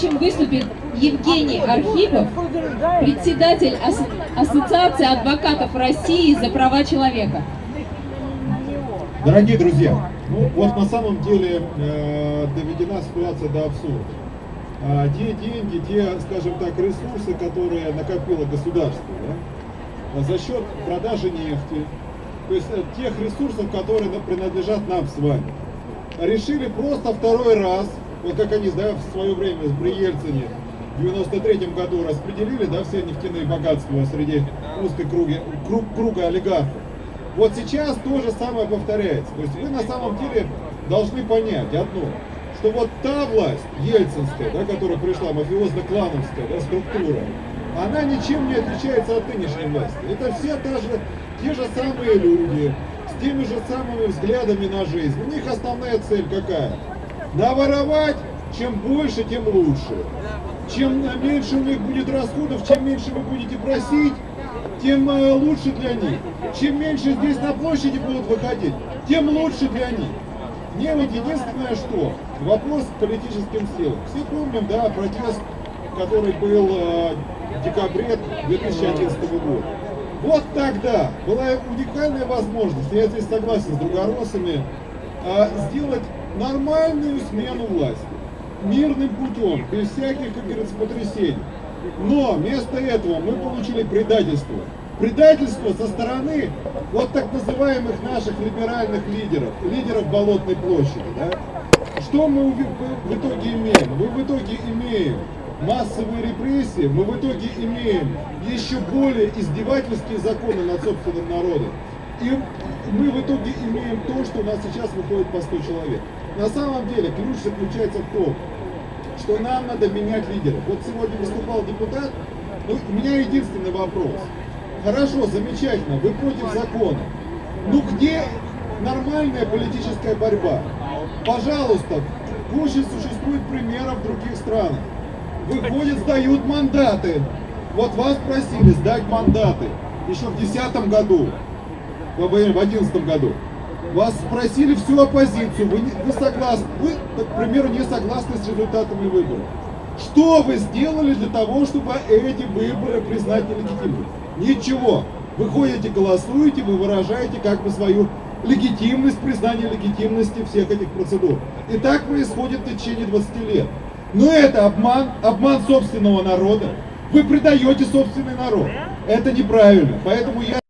Следующим выступит Евгений Архипов, председатель Ас- Ассоциации адвокатов России за права человека. Дорогие друзья, ну вот на самом деле э, доведена ситуация до абсурда. А, те деньги, те, скажем так, ресурсы, которые накопило государство, да, за счет продажи нефти, то есть э, тех ресурсов, которые на- принадлежат нам с вами, решили просто второй раз, вот как они да, в свое время при Ельцине в 93 году распределили да, все нефтяные богатства среди узкой круги, круг, круга олигархов. Вот сейчас то же самое повторяется. То есть вы на самом деле должны понять одно, что вот та власть, ельцинская, да, которая пришла, мафиозно-клановская да, структура, она ничем не отличается от нынешней власти. Это все та же, те же самые люди, с теми же самыми взглядами на жизнь. У них основная цель какая? Наворовать, чем больше, тем лучше. Чем меньше у них будет расходов, чем меньше вы будете просить, тем э, лучше для них. Чем меньше здесь на площади будут выходить, тем лучше для них. Мне вот единственное что, вопрос к политическим силам. Все помним, да, протест, который был э, в декабре 2011 года. Вот тогда была уникальная возможность, я здесь согласен с другоросами, э, сделать нормальную смену власти. Мирным путем, без всяких, как говорится, потрясений. Но вместо этого мы получили предательство. Предательство со стороны вот так называемых наших либеральных лидеров, лидеров Болотной площади. Да? Что мы в итоге имеем? Мы в итоге имеем массовые репрессии, мы в итоге имеем еще более издевательские законы над собственным народом. И мы в итоге имеем то, что у нас сейчас выходит по 100 человек. На самом деле ключ заключается в том, что нам надо менять лидеров. Вот сегодня выступал депутат, ну, у меня единственный вопрос. Хорошо, замечательно, вы против закона. Ну где нормальная политическая борьба? Пожалуйста, куча существует примеров в других странах. Выходят, сдают мандаты. Вот вас просили сдать мандаты еще в 2010 году, в 2011 году. Вас спросили всю оппозицию, вы, не- вы согласны, вы, к примеру, не согласны с результатами выборов. Что вы сделали для того, чтобы эти выборы признать нелегитимными? Ничего. Вы ходите, голосуете, вы выражаете как бы свою легитимность, признание легитимности всех этих процедур. И так происходит в течение 20 лет. Но это обман, обман собственного народа. Вы предаете собственный народ. Это неправильно. Поэтому я